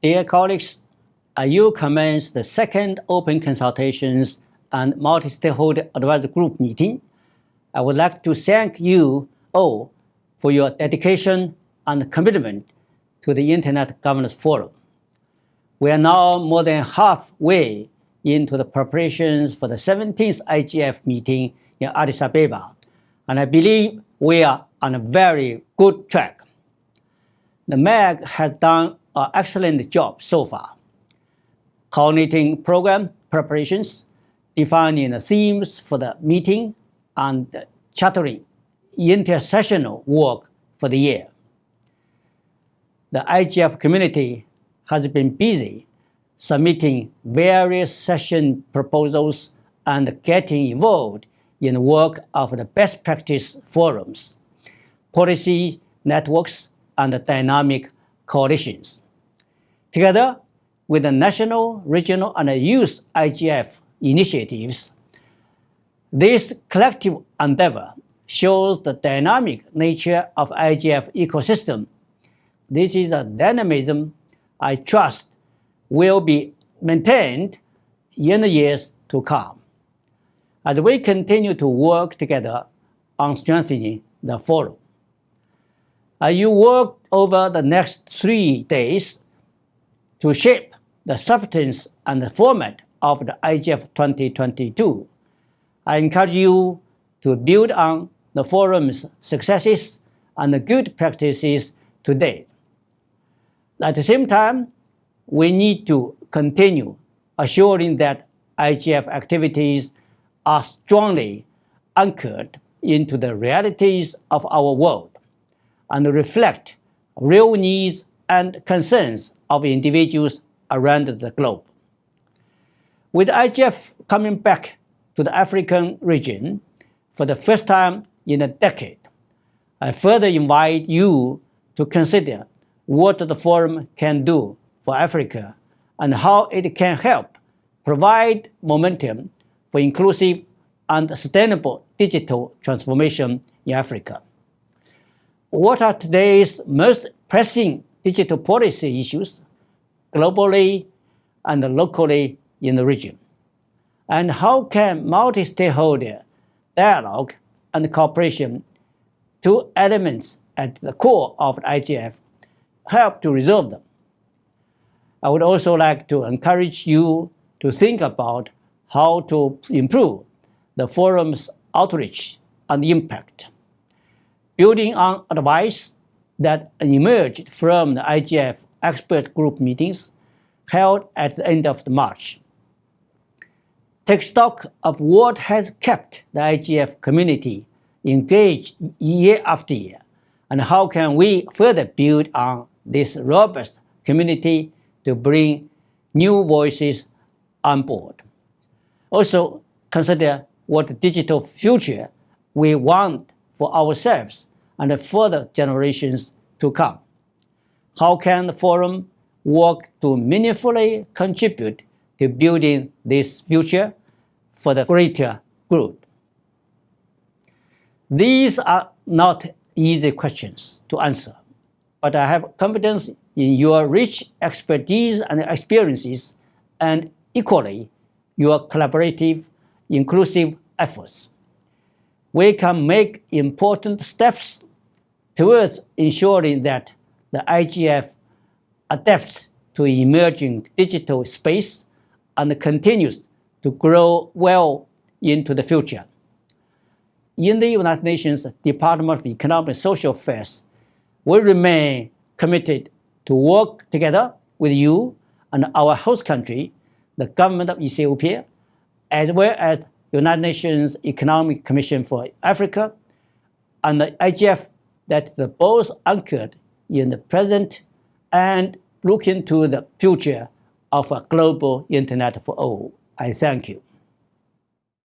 Dear colleagues, you commence the second open consultations and multi-stakeholder advisory group meeting. I would like to thank you all for your dedication and commitment to the Internet Governance Forum. We are now more than halfway into the preparations for the 17th IGF meeting in Addis Ababa, and I believe we are on a very good track. The MAG has done excellent job so far, coordinating program preparations, defining the themes for the meeting, and chartering intersessional work for the year. The IGF community has been busy submitting various session proposals and getting involved in the work of the best practice forums, policy networks, and dynamic coalitions. Together with the national, regional, and youth IGF initiatives, this collective endeavor shows the dynamic nature of IGF ecosystem. This is a dynamism I trust will be maintained in the years to come as we continue to work together on strengthening the forum. As you work over the next three days to shape the substance and the format of the IGF 2022, I encourage you to build on the forum's successes and the good practices today. At the same time, we need to continue assuring that IGF activities are strongly anchored into the realities of our world and reflect real needs and concerns of individuals around the globe. With IGF coming back to the African region for the first time in a decade, I further invite you to consider what the forum can do for Africa and how it can help provide momentum for inclusive and sustainable digital transformation in Africa. What are today's most pressing digital policy issues globally and locally in the region? And how can multi-stakeholder dialogue and cooperation, two elements at the core of the IGF, help to resolve them? I would also like to encourage you to think about how to improve the forum's outreach and impact. Building on advice that emerged from the IGF expert group meetings held at the end of March. Take stock of what has kept the IGF community engaged year after year, and how can we further build on this robust community to bring new voices on board. Also, consider what digital future we want for ourselves and further generations to come. How can the forum work to meaningfully contribute to building this future for the greater good? These are not easy questions to answer, but I have confidence in your rich expertise and experiences and equally your collaborative, inclusive efforts. We can make important steps towards ensuring that the IGF adapts to emerging digital space and continues to grow well into the future. In the United Nations Department of Economic and Social Affairs, we remain committed to work together with you and our host country, the government of Ethiopia, as well as the United Nations Economic Commission for Africa, and the IGF that the both anchored in the present and looking to the future of a global internet for all. I thank you.